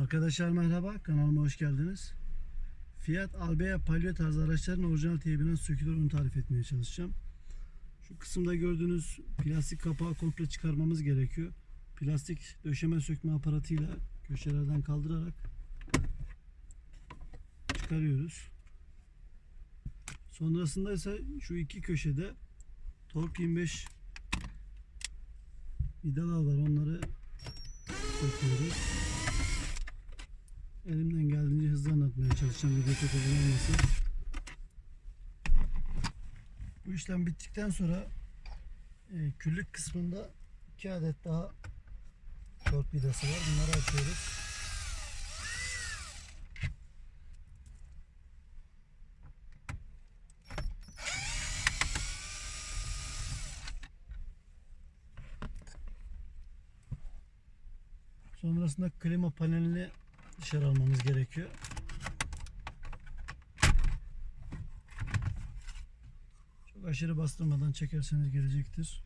Arkadaşlar merhaba, kanalıma hoş geldiniz. Fiat Albea Palio tarzı araçların orijinal teybinden sökülür onu tarif etmeye çalışacağım. Şu kısımda gördüğünüz plastik kapağı komple çıkarmamız gerekiyor. Plastik döşeme sökme aparatıyla köşelerden kaldırarak çıkarıyoruz. Sonrasında ise şu iki köşede Torque 25 vidalar var onları söküyoruz. Çalışacağım. Video çok uzun olmasın. Bu işlem bittikten sonra e, küllük kısmında iki adet daha tork vidası var. Bunları açıyoruz. Sonrasında klima panelini dışarı almamız gerekiyor. Aşırı bastırmadan çekerseniz gelecektir.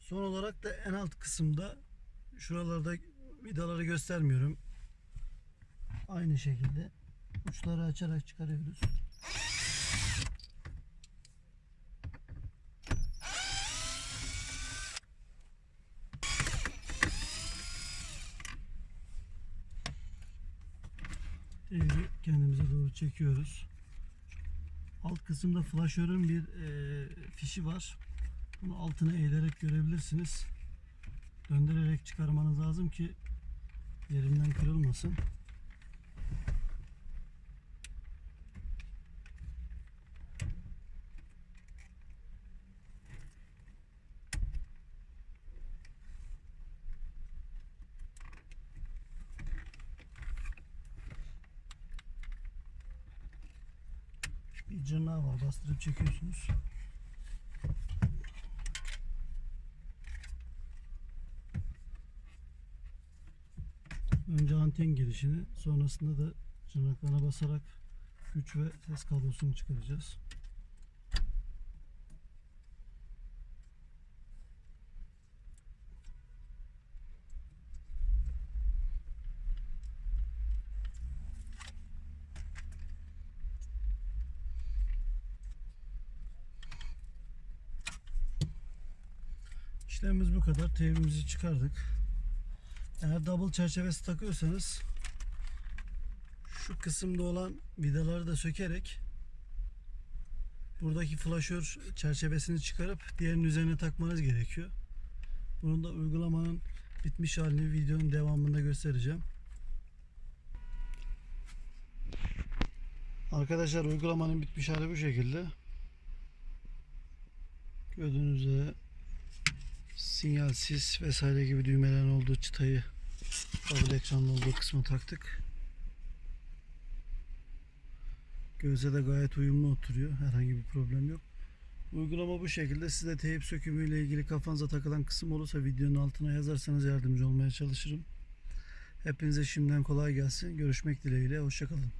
Son olarak da en alt kısımda şuralarda vidaları göstermiyorum. Aynı şekilde uçları açarak çıkarıyoruz. Teybi kendimize doğru çekiyoruz. Alt kısımda flaşörün bir e, fişi var. Bunu altına eğilerek görebilirsiniz. Döndürerek çıkarmanız lazım ki yerinden kırılmasın. Bir cırnağı var bastırıp çekiyorsunuz. Önce anten girişini sonrasında da cırnaklarına basarak güç ve ses kablosunu çıkaracağız. İşlemimiz bu kadar. Teybimizi çıkardık. Eğer double çerçevesi takıyorsanız şu kısımda olan vidaları da sökerek buradaki flaşör çerçevesini çıkarıp diğerinin üzerine takmanız gerekiyor. Bunun da uygulamanın bitmiş halini videonun devamında göstereceğim. Arkadaşlar uygulamanın bitmiş hali bu şekilde. Gördüğünüz üzere sinyal, sis vesaire gibi düğmelerin olduğu çıtayı double ekranlı olduğu kısma taktık. Göze de gayet uyumlu oturuyor. Herhangi bir problem yok. Uygulama bu şekilde. Size teyip sökümü ile ilgili kafanıza takılan kısım olursa videonun altına yazarsanız yardımcı olmaya çalışırım. Hepinize şimdiden kolay gelsin. Görüşmek dileğiyle. Hoşçakalın.